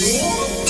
Música